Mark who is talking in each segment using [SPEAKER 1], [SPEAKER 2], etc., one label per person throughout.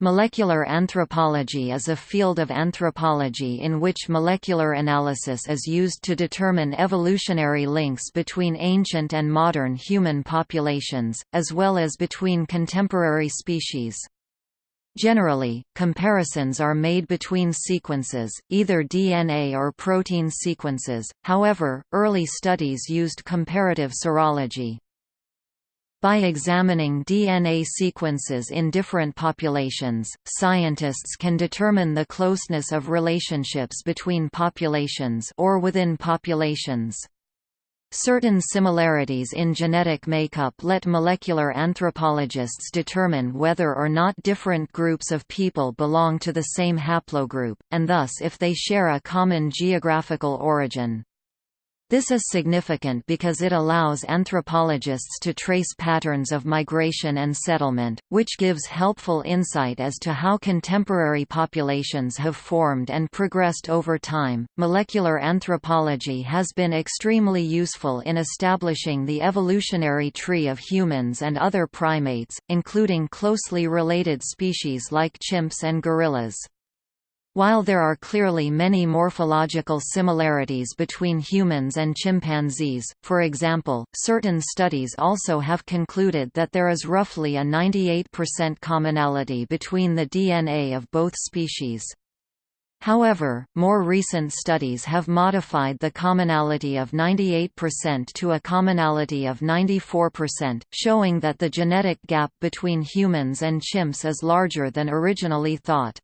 [SPEAKER 1] Molecular anthropology is a field of anthropology in which molecular analysis is used to determine evolutionary links between ancient and modern human populations, as well as between contemporary species. Generally, comparisons are made between sequences, either DNA or protein sequences, however, early studies used comparative serology. By examining DNA sequences in different populations, scientists can determine the closeness of relationships between populations or within populations. Certain similarities in genetic makeup let molecular anthropologists determine whether or not different groups of people belong to the same haplogroup, and thus if they share a common geographical origin. This is significant because it allows anthropologists to trace patterns of migration and settlement, which gives helpful insight as to how contemporary populations have formed and progressed over time. Molecular anthropology has been extremely useful in establishing the evolutionary tree of humans and other primates, including closely related species like chimps and gorillas. While there are clearly many morphological similarities between humans and chimpanzees, for example, certain studies also have concluded that there is roughly a 98% commonality between the DNA of both species. However, more recent studies have modified the commonality of 98% to a commonality of 94%, showing that the genetic gap between humans and chimps is larger than originally thought.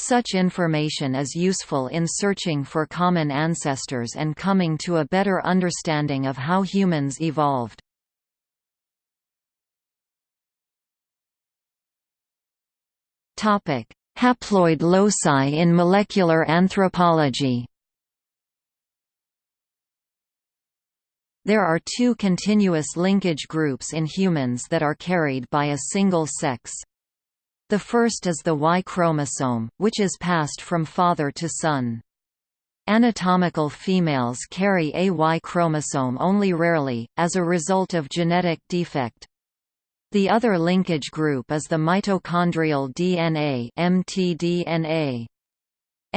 [SPEAKER 1] Such information is useful in searching for common ancestors and coming to a better understanding of how humans evolved. Haploid loci in molecular anthropology There are two continuous linkage groups in humans that are carried by a single sex. The first is the Y chromosome, which is passed from father to son. Anatomical females carry a Y chromosome only rarely, as a result of genetic defect. The other linkage group is the mitochondrial DNA mtDNA.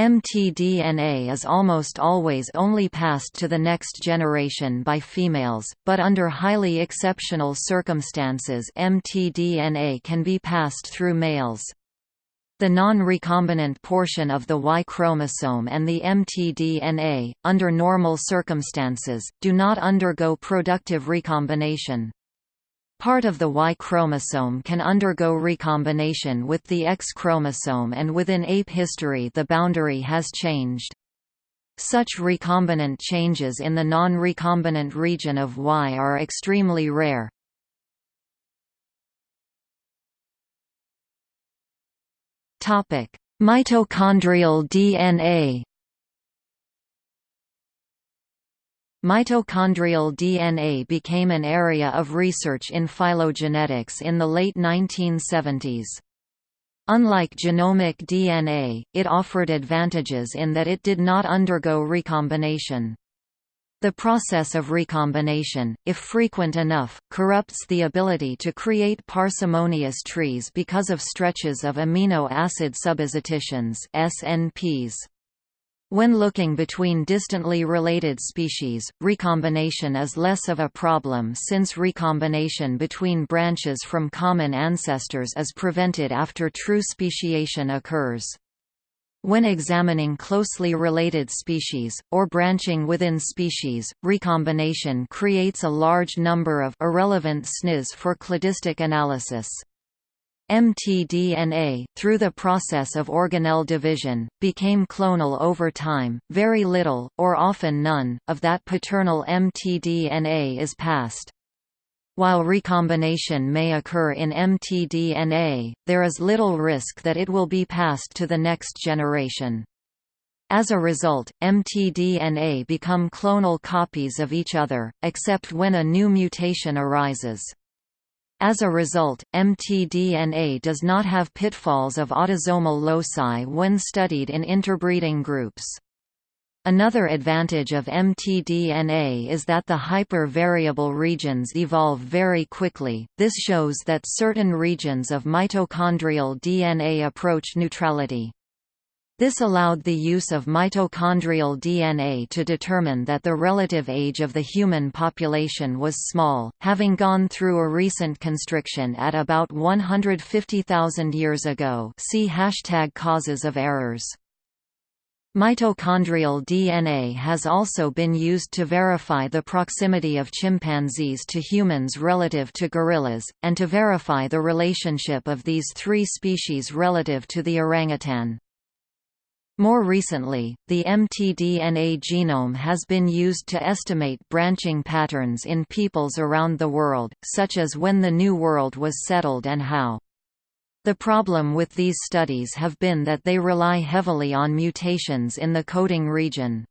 [SPEAKER 1] mtDNA is almost always only passed to the next generation by females, but under highly exceptional circumstances mtDNA can be passed through males. The non-recombinant portion of the Y chromosome and the mtDNA, under normal circumstances, do not undergo productive recombination. Part of the Y chromosome can undergo recombination with the X chromosome and within ape history the boundary has changed. Such recombinant changes in the non-recombinant region of Y are extremely rare. Mitochondrial DNA Mitochondrial DNA became an area of research in phylogenetics in the late 1970s. Unlike genomic DNA, it offered advantages in that it did not undergo recombination. The process of recombination, if frequent enough, corrupts the ability to create parsimonious trees because of stretches of amino acid subpositions SNPs. When looking between distantly related species, recombination is less of a problem since recombination between branches from common ancestors is prevented after true speciation occurs. When examining closely related species, or branching within species, recombination creates a large number of irrelevant SNPs for cladistic analysis mtDNA, through the process of organelle division, became clonal over time. Very little, or often none, of that paternal mtDNA is passed. While recombination may occur in mtDNA, there is little risk that it will be passed to the next generation. As a result, mtDNA become clonal copies of each other, except when a new mutation arises. As a result, mtDNA does not have pitfalls of autosomal loci when studied in interbreeding groups. Another advantage of mtDNA is that the hyper-variable regions evolve very quickly, this shows that certain regions of mitochondrial DNA approach neutrality. This allowed the use of mitochondrial DNA to determine that the relative age of the human population was small, having gone through a recent constriction at about 150,000 years ago see hashtag causes of errors. Mitochondrial DNA has also been used to verify the proximity of chimpanzees to humans relative to gorillas, and to verify the relationship of these three species relative to the orangutan. More recently, the mtDNA genome has been used to estimate branching patterns in peoples around the world, such as when the New World was settled and how. The problem with these studies have been that they rely heavily on mutations in the coding region.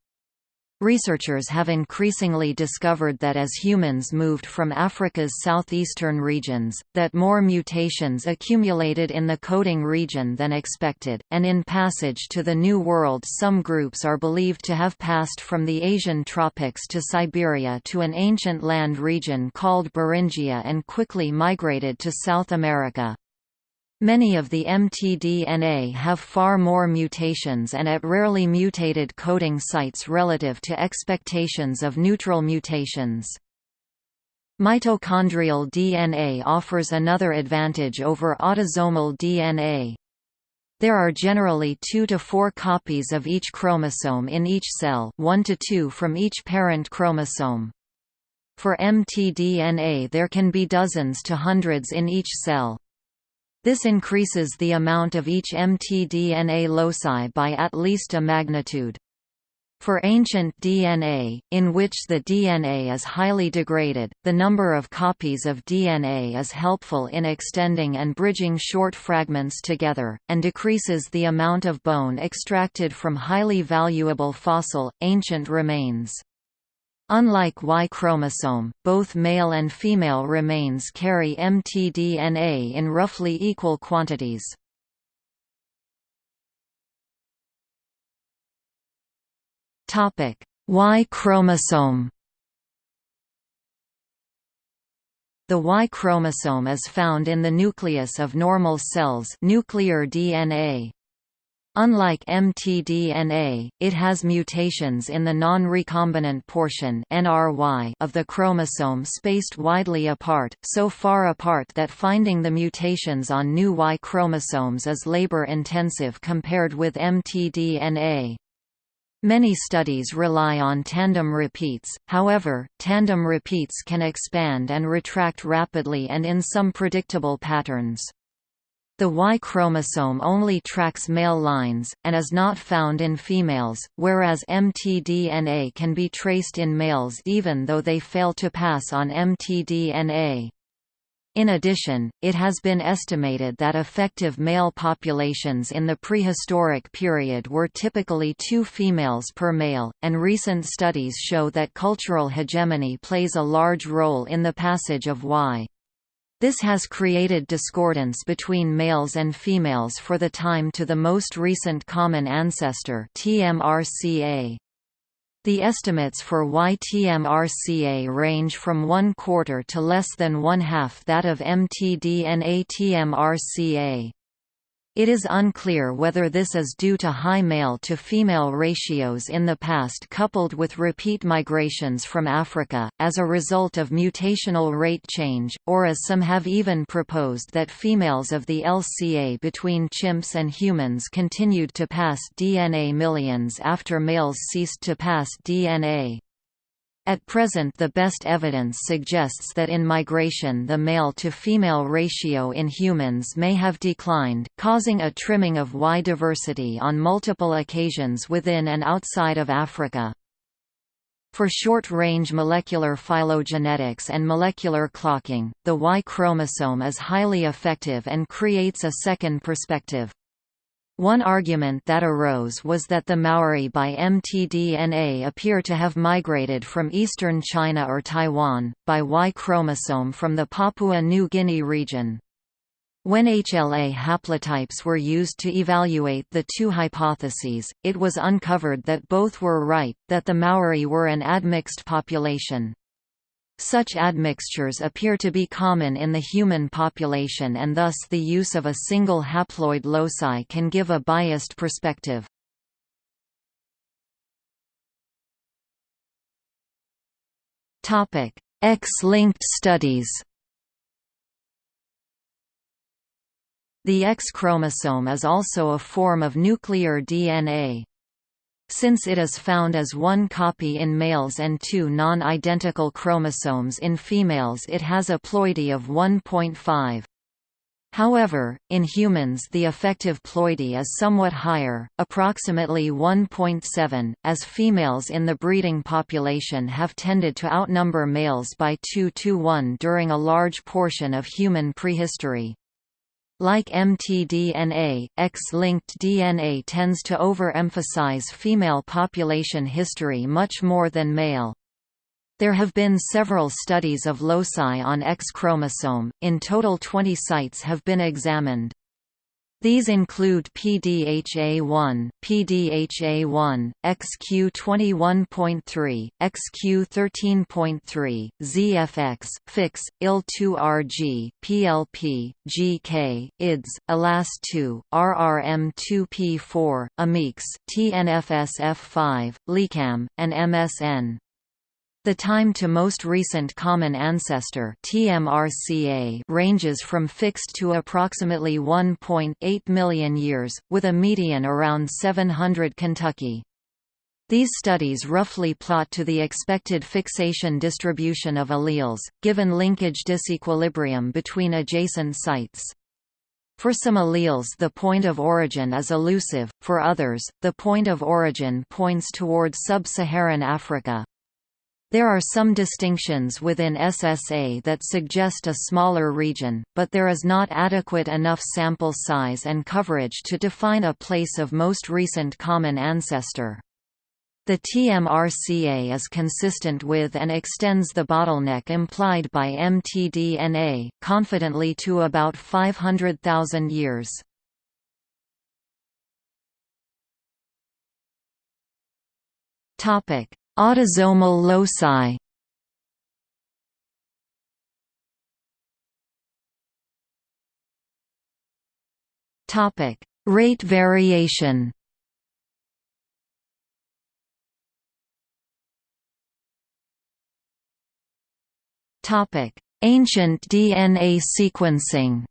[SPEAKER 1] Researchers have increasingly discovered that as humans moved from Africa's southeastern regions, that more mutations accumulated in the coding region than expected, and in passage to the New World some groups are believed to have passed from the Asian tropics to Siberia to an ancient land region called Beringia and quickly migrated to South America. Many of the mtDNA have far more mutations and at rarely mutated coding sites relative to expectations of neutral mutations. Mitochondrial DNA offers another advantage over autosomal DNA. There are generally two to four copies of each chromosome in each cell one to two from each parent chromosome. For mtDNA there can be dozens to hundreds in each cell. This increases the amount of each mtDNA loci by at least a magnitude. For ancient DNA, in which the DNA is highly degraded, the number of copies of DNA is helpful in extending and bridging short fragments together, and decreases the amount of bone extracted from highly valuable fossil, ancient remains. Unlike Y chromosome, both male and female remains carry mtDNA in roughly equal quantities. Y chromosome The Y chromosome is found in the nucleus of normal cells nuclear DNA. Unlike mtDNA, it has mutations in the non-recombinant portion of the chromosome spaced widely apart, so far apart that finding the mutations on new Y chromosomes is labor-intensive compared with mtDNA. Many studies rely on tandem repeats, however, tandem repeats can expand and retract rapidly and in some predictable patterns. The Y chromosome only tracks male lines, and is not found in females, whereas mtDNA can be traced in males even though they fail to pass on mtDNA. In addition, it has been estimated that effective male populations in the prehistoric period were typically two females per male, and recent studies show that cultural hegemony plays a large role in the passage of Y. This has created discordance between males and females for the time to the most recent common ancestor TMRCA. The estimates for YTMRCA range from one quarter to less than one half that of mtDNA TMRCA. It is unclear whether this is due to high male-to-female ratios in the past coupled with repeat migrations from Africa, as a result of mutational rate change, or as some have even proposed that females of the LCA between chimps and humans continued to pass DNA millions after males ceased to pass DNA. At present the best evidence suggests that in migration the male-to-female ratio in humans may have declined, causing a trimming of Y diversity on multiple occasions within and outside of Africa. For short-range molecular phylogenetics and molecular clocking, the Y chromosome is highly effective and creates a second perspective. One argument that arose was that the Maori by mtDNA appear to have migrated from eastern China or Taiwan, by Y chromosome from the Papua New Guinea region. When HLA haplotypes were used to evaluate the two hypotheses, it was uncovered that both were right, that the Maori were an admixed population. Such admixtures appear to be common in the human population and thus the use of a single haploid loci can give a biased perspective. X-linked studies The X chromosome is also a form of nuclear DNA. Since it is found as one copy in males and two non-identical chromosomes in females it has a ploidy of 1.5. However, in humans the effective ploidy is somewhat higher, approximately 1.7, as females in the breeding population have tended to outnumber males by 2 to 1 during a large portion of human prehistory. Like mtDNA, X-linked DNA tends to overemphasize female population history much more than male. There have been several studies of loci on X chromosome, in total 20 sites have been examined. These include PDHA1, PDHA1, XQ21.3, XQ13.3, ZFX, FIX, IL2RG, PLP, GK, IDS, ALAS2, RRM2P4, AMIX, TNFSF5, LECAM, and MSN. The time to most recent common ancestor TMRCA ranges from fixed to approximately 1.8 million years, with a median around 700 Kentucky. These studies roughly plot to the expected fixation distribution of alleles, given linkage disequilibrium between adjacent sites. For some alleles the point of origin is elusive, for others, the point of origin points toward sub-Saharan Africa. There are some distinctions within SSA that suggest a smaller region, but there is not adequate enough sample size and coverage to define a place of most recent common ancestor. The TMRCA is consistent with and extends the bottleneck implied by mtDNA, confidently to about 500,000 years. Topic: Autosomal loci Topic: Rate variation. Topic: Ancient DNA sequencing.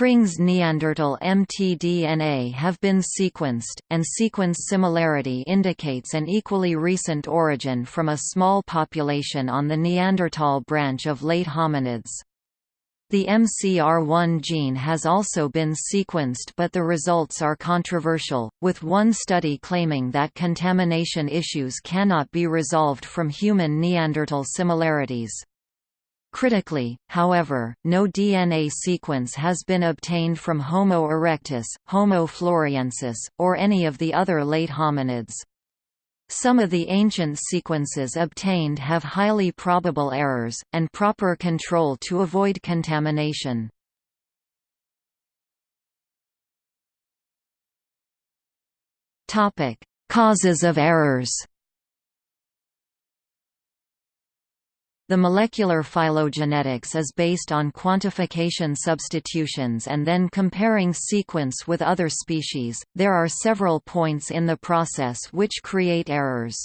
[SPEAKER 1] Krings Neanderthal mtDNA have been sequenced, and sequence similarity indicates an equally recent origin from a small population on the Neanderthal branch of late hominids. The MCR1 gene has also been sequenced but the results are controversial, with one study claiming that contamination issues cannot be resolved from human Neanderthal similarities. Critically, however, no DNA sequence has been obtained from Homo erectus, Homo floresiensis, or any of the other late hominids. Some of the ancient sequences obtained have highly probable errors, and proper control to avoid contamination. Causes of errors The molecular phylogenetics is based on quantification substitutions and then comparing sequence with other species. There are several points in the process which create errors.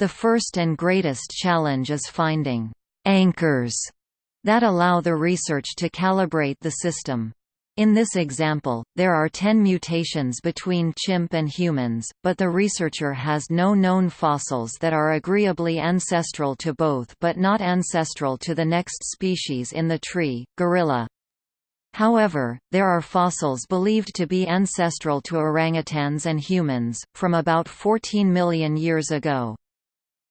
[SPEAKER 1] The first and greatest challenge is finding anchors that allow the research to calibrate the system. In this example, there are 10 mutations between chimp and humans, but the researcher has no known fossils that are agreeably ancestral to both but not ancestral to the next species in the tree, gorilla. However, there are fossils believed to be ancestral to orangutans and humans, from about 14 million years ago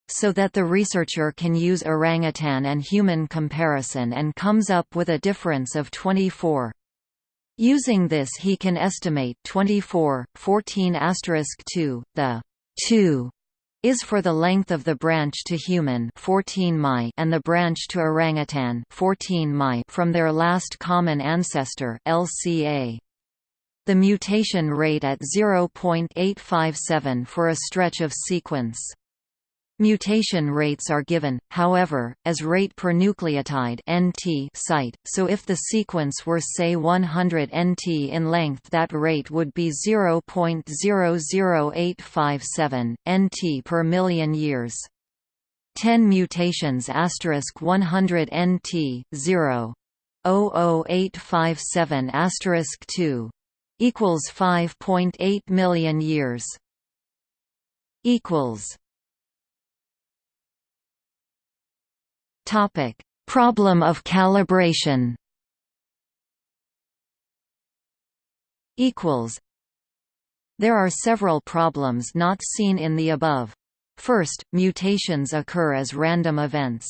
[SPEAKER 1] so that the researcher can use orangutan and human comparison and comes up with a difference of 24. Using this he can estimate 24, 14 2, the 2 is for the length of the branch to human 14 mi and the branch to orangutan 14 mi from their last common ancestor LCA. The mutation rate at 0.857 for a stretch of sequence. Mutation rates are given, however, as rate per nucleotide (NT) site, so if the sequence were say 100 NT in length that rate would be 0.00857 NT per million years. 10 mutations asterisk 100 NT 0 00857 asterisk 2 equals 5.8 million years equals Topic: Problem of calibration. Equals. There are several problems not seen in the above. First, mutations occur as random events.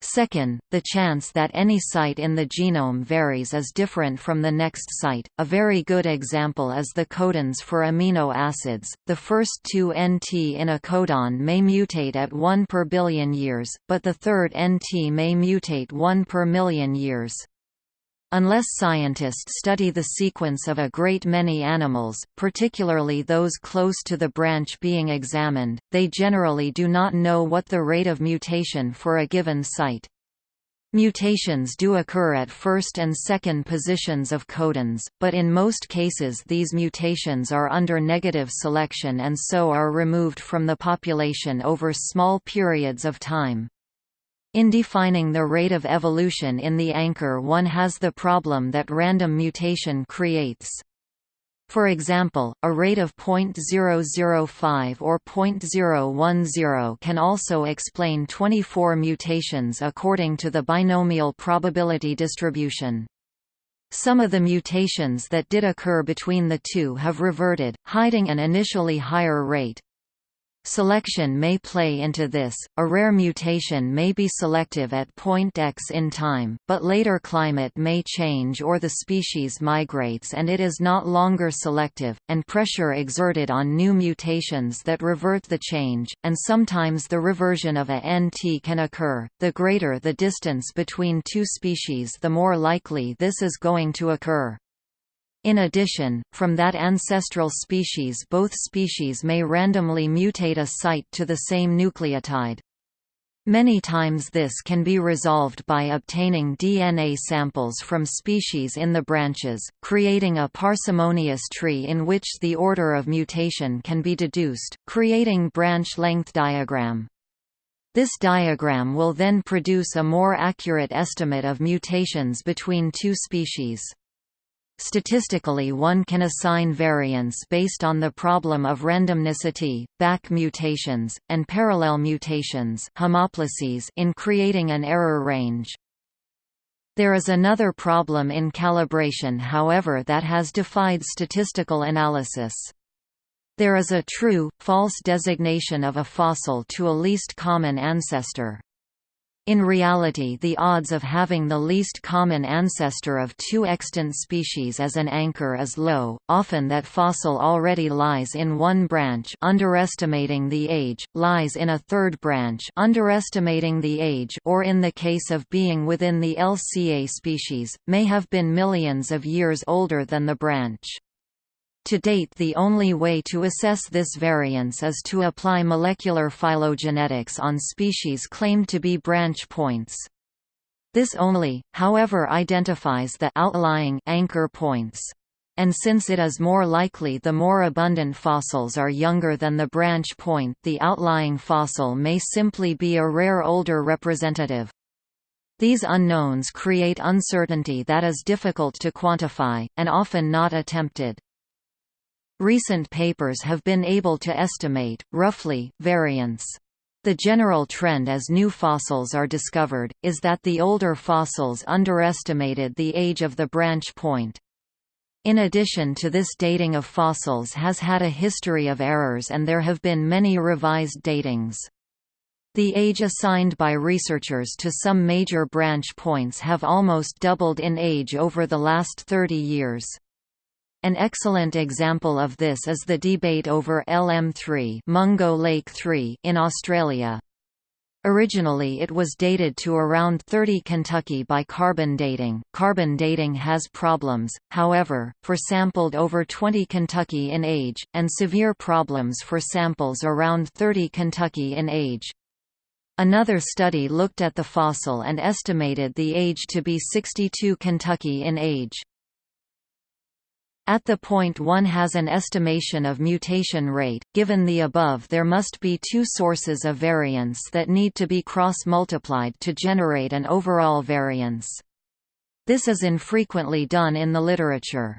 [SPEAKER 1] Second, the chance that any site in the genome varies is different from the next site. A very good example is the codons for amino acids. The first two NT in a codon may mutate at 1 per billion years, but the third NT may mutate 1 per million years. Unless scientists study the sequence of a great many animals, particularly those close to the branch being examined, they generally do not know what the rate of mutation for a given site. Mutations do occur at first and second positions of codons, but in most cases these mutations are under negative selection and so are removed from the population over small periods of time. In defining the rate of evolution in the anchor one has the problem that random mutation creates. For example, a rate of 0.005 or 0.010 can also explain 24 mutations according to the binomial probability distribution. Some of the mutations that did occur between the two have reverted, hiding an initially higher rate. Selection may play into this, a rare mutation may be selective at point x in time, but later climate may change or the species migrates and it is not longer selective, and pressure exerted on new mutations that revert the change, and sometimes the reversion of a NT can occur. The greater the distance between two species the more likely this is going to occur. In addition, from that ancestral species both species may randomly mutate a site to the same nucleotide. Many times this can be resolved by obtaining DNA samples from species in the branches, creating a parsimonious tree in which the order of mutation can be deduced, creating branch length diagram. This diagram will then produce a more accurate estimate of mutations between two species. Statistically one can assign variance based on the problem of randomnicity, back mutations, and parallel mutations in creating an error range. There is another problem in calibration however that has defied statistical analysis. There is a true, false designation of a fossil to a least common ancestor. In reality the odds of having the least common ancestor of two extant species as an anchor is low, often that fossil already lies in one branch underestimating the age, lies in a third branch underestimating the age or in the case of being within the LCA species, may have been millions of years older than the branch. To date the only way to assess this variance is to apply molecular phylogenetics on species claimed to be branch points. This only, however identifies the outlying anchor points. And since it is more likely the more abundant fossils are younger than the branch point the outlying fossil may simply be a rare older representative. These unknowns create uncertainty that is difficult to quantify, and often not attempted. Recent papers have been able to estimate, roughly, variance. The general trend as new fossils are discovered, is that the older fossils underestimated the age of the branch point. In addition to this dating of fossils has had a history of errors and there have been many revised datings. The age assigned by researchers to some major branch points have almost doubled in age over the last 30 years. An excellent example of this is the debate over LM3 Mungo Lake 3 in Australia. Originally it was dated to around 30 Kentucky by carbon dating. Carbon dating has problems, however, for sampled over 20 Kentucky in age, and severe problems for samples around 30 Kentucky in age. Another study looked at the fossil and estimated the age to be 62 Kentucky in age. At the point one has an estimation of mutation rate, given the above there must be two sources of variance that need to be cross-multiplied to generate an overall variance. This is infrequently done in the literature.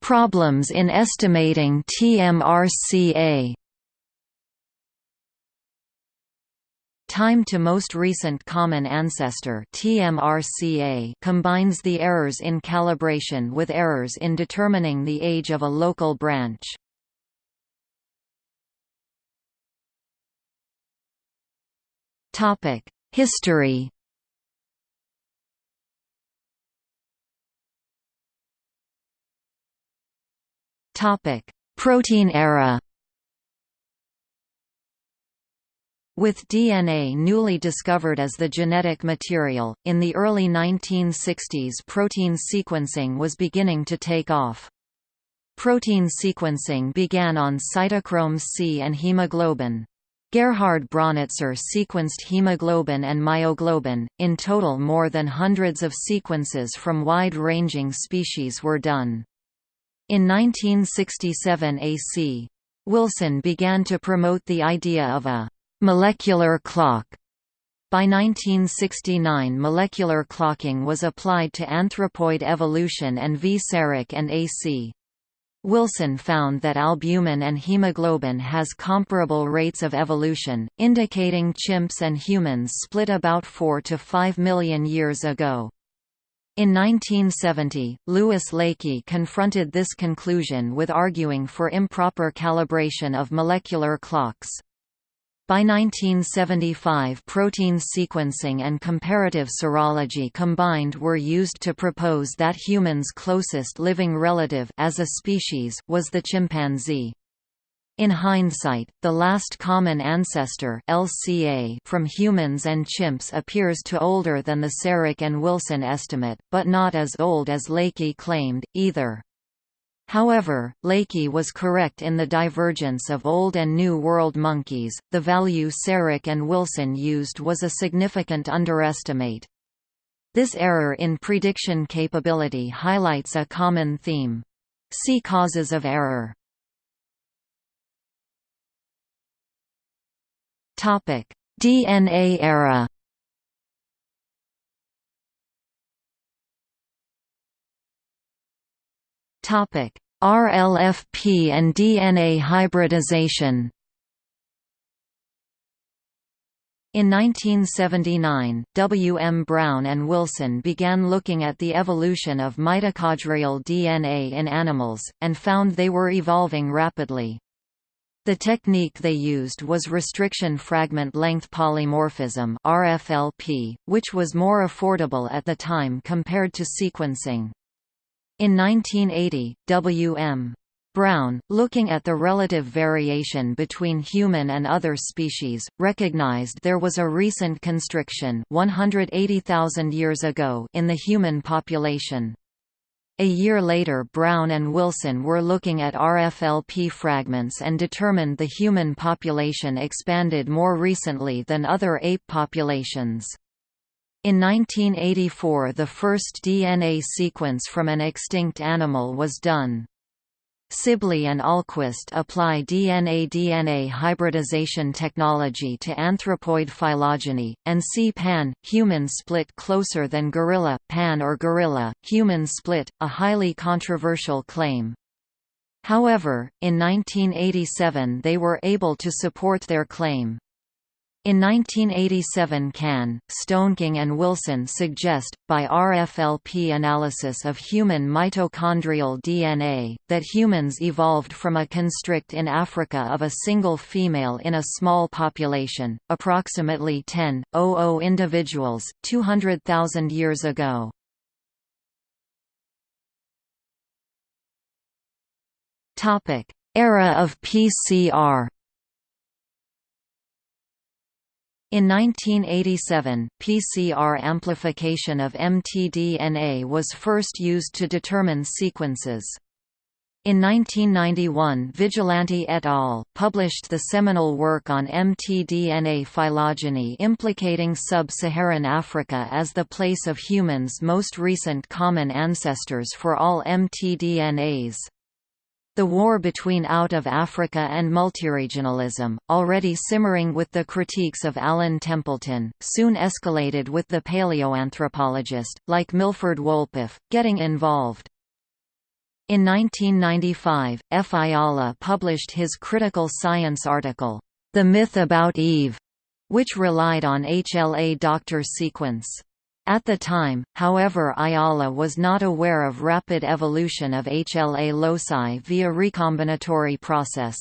[SPEAKER 1] Problems in estimating TMRCA Time to most recent common ancestor TMRCA combines the errors in calibration with errors in determining the age of a local branch. Topic: History Topic: Protein era With DNA newly discovered as the genetic material, in the early 1960s protein sequencing was beginning to take off. Protein sequencing began on cytochrome C and hemoglobin. Gerhard Braunitzer sequenced hemoglobin and myoglobin, in total more than hundreds of sequences from wide-ranging species were done. In 1967 AC, Wilson began to promote the idea of a Molecular clock by 1969 molecular clocking was applied to anthropoid evolution and V. Sarich and A.C. Wilson found that albumin and hemoglobin has comparable rates of evolution, indicating chimps and humans split about 4 to 5 million years ago. In 1970, Louis Leakey confronted this conclusion with arguing for improper calibration of molecular clocks. By 1975 protein sequencing and comparative serology combined were used to propose that humans' closest living relative as a species, was the chimpanzee. In hindsight, the last common ancestor LCA from humans and chimps appears to older than the Sarich and Wilson estimate, but not as old as Leakey claimed, either. However, Leakey was correct in the divergence of Old and New World monkeys. The value Sarich and Wilson used was a significant underestimate. This error in prediction capability highlights a common theme. See causes of error. Topic: DNA era. RLFP and DNA hybridization. In 1979, W. M. Brown and Wilson began looking at the evolution of mitochondrial DNA in animals, and found they were evolving rapidly. The technique they used was restriction fragment length polymorphism RFLP, which was more affordable at the time compared to sequencing. In 1980, W.M. Brown, looking at the relative variation between human and other species, recognized there was a recent constriction 180,000 years ago in the human population. A year later Brown and Wilson were looking at RFLP fragments and determined the human population expanded more recently than other ape populations. In 1984 the first DNA sequence from an extinct animal was done. Sibley and Ahlquist apply DNA-DNA hybridization technology to anthropoid phylogeny, and see pan, human split closer than gorilla, pan or gorilla, human split, a highly controversial claim. However, in 1987 they were able to support their claim. In 1987 Cann, Stoneking and Wilson suggest, by RFLP analysis of human mitochondrial DNA, that humans evolved from a constrict in Africa of a single female in a small population, approximately 10.00 individuals, 200,000 years ago. Era of PCR In 1987, PCR amplification of mtDNA was first used to determine sequences. In 1991 Vigilante et al. published the seminal work on mtDNA phylogeny implicating sub-Saharan Africa as the place of humans' most recent common ancestors for all mtDNAs. The war between out of Africa and multiregionalism, already simmering with the critiques of Alan Templeton, soon escalated with the paleoanthropologist, like Milford Wolpoff, getting involved. In 1995, F. Ayala published his critical science article, The Myth About Eve, which relied on HLA doctor sequence. At the time, however Ayala was not aware of rapid evolution of HLA loci via recombinatory process.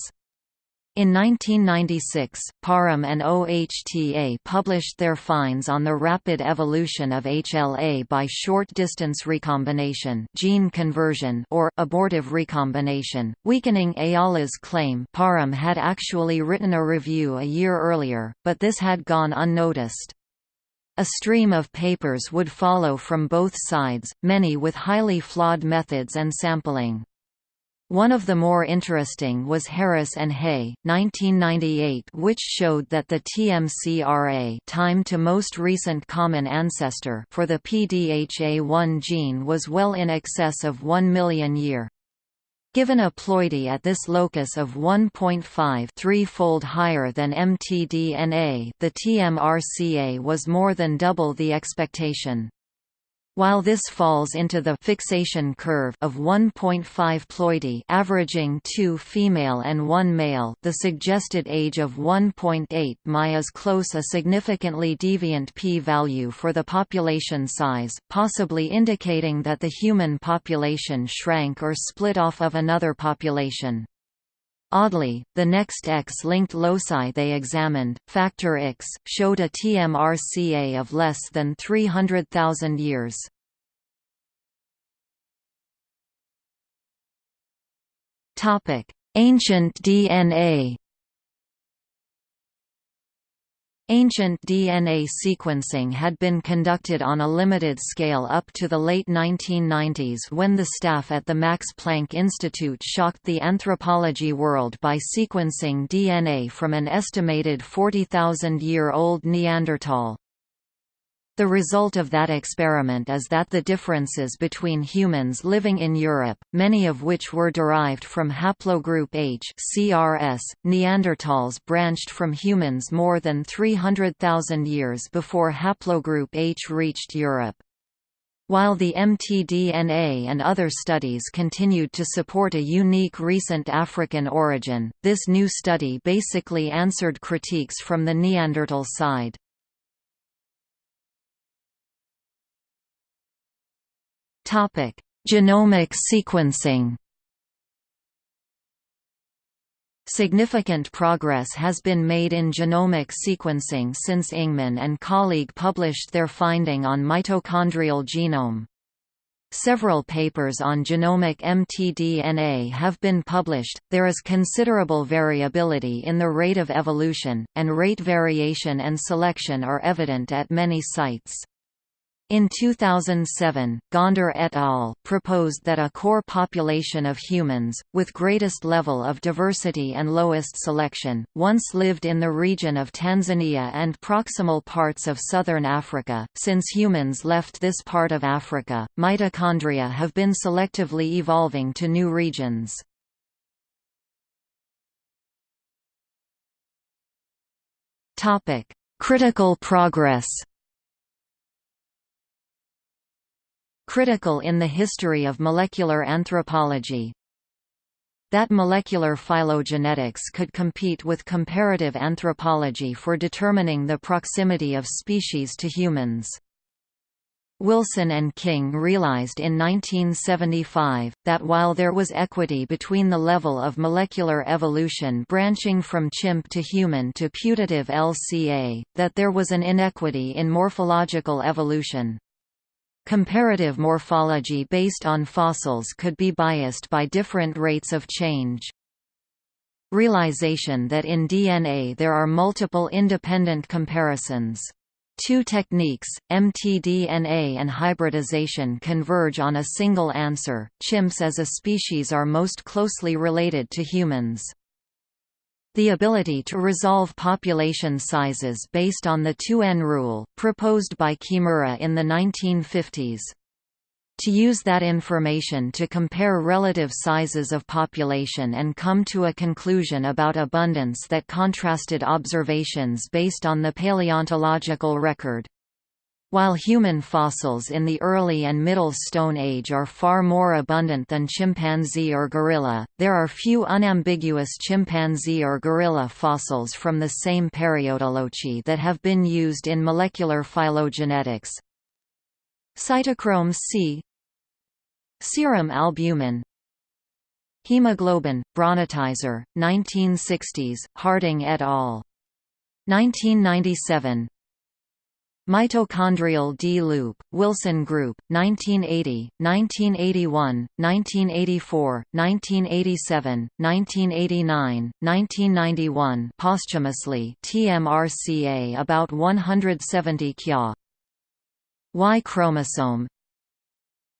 [SPEAKER 1] In 1996, Parham and OHTA published their finds on the rapid evolution of HLA by short-distance recombination gene conversion or abortive recombination, weakening Ayala's claim Parham had actually written a review a year earlier, but this had gone unnoticed. A stream of papers would follow from both sides, many with highly flawed methods and sampling. One of the more interesting was Harris and Hey, 1998, which showed that the TMCRA time to most recent common ancestor for the PDHA1 gene was well in excess of 1 million year. Given a ploidy at this locus of 1.5 threefold higher than mtDNA the TMRCA was more than double the expectation. While this falls into the fixation curve of 1.5 ploidy averaging 2 female and 1 male the suggested age of 1.8 mi is close a significantly deviant p-value for the population size, possibly indicating that the human population shrank or split off of another population. Oddly, the next X-linked loci they examined, factor X, showed a TMRCA of less than 300,000 years. Ancient DNA Ancient DNA sequencing had been conducted on a limited scale up to the late 1990s when the staff at the Max Planck Institute shocked the anthropology world by sequencing DNA from an estimated 40,000-year-old Neanderthal. The result of that experiment is that the differences between humans living in Europe, many of which were derived from haplogroup H CRS, Neanderthals branched from humans more than 300,000 years before haplogroup H reached Europe. While the mtDNA and other studies continued to support a unique recent African origin, this new study basically answered critiques from the Neanderthal side. Topic: Genomic sequencing. Significant progress has been made in genomic sequencing since Ingman and colleague published their finding on mitochondrial genome. Several papers on genomic mtDNA have been published. There is considerable variability in the rate of evolution, and rate variation and selection are evident at many sites. In 2007, Gonder et al. proposed that a core population of humans, with greatest level of diversity and lowest selection, once lived in the region of Tanzania and proximal parts of southern Africa. Since humans left this part of Africa, mitochondria have been selectively evolving to new regions. Critical progress critical in the history of molecular anthropology. that molecular phylogenetics could compete with comparative anthropology for determining the proximity of species to humans. Wilson and King realized in 1975, that while there was equity between the level of molecular evolution branching from chimp to human to putative LCA, that there was an inequity in morphological evolution. Comparative morphology based on fossils could be biased by different rates of change. Realization that in DNA there are multiple independent comparisons. Two techniques, mtDNA and hybridization converge on a single answer, chimps as a species are most closely related to humans. The ability to resolve population sizes based on the 2n rule, proposed by Kimura in the 1950s. To use that information to compare relative sizes of population and come to a conclusion about abundance that contrasted observations based on the paleontological record. While human fossils in the early and middle Stone Age are far more abundant than chimpanzee or gorilla, there are few unambiguous chimpanzee or gorilla fossils from the same periodology that have been used in molecular phylogenetics. Cytochrome C Serum albumin Hemoglobin, Braunitzer, 1960s, Harding et al. 1997 Mitochondrial D-loop, Wilson Group, 1980, 1981, 1984, 1987, 1989, 1991 posthumously TMRCA about 170 kya. Y chromosome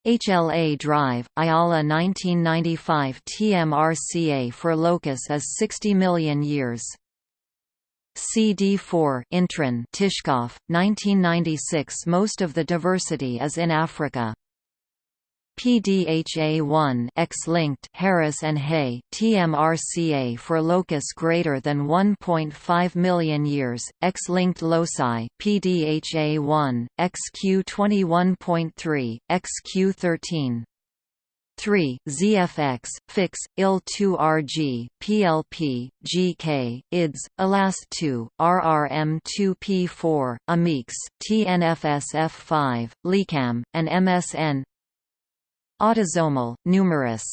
[SPEAKER 1] HLA drive, Ayala 1995 TMRCA for locus is 60 million years CD4 Intron Tishkoff, 1996 Most of the diversity is in Africa. PDHA1 X-linked Harris and Hey TMRCA for locus greater than 1.5 million years X-linked loci PDHA1 XQ21.3 XQ13 3. ZFX, FIX, IL2RG, PLP, GK, IDS, ELAST2, RRM2P4, AMIX, TNFSF5, LECAM, and MSN Autosomal, numerous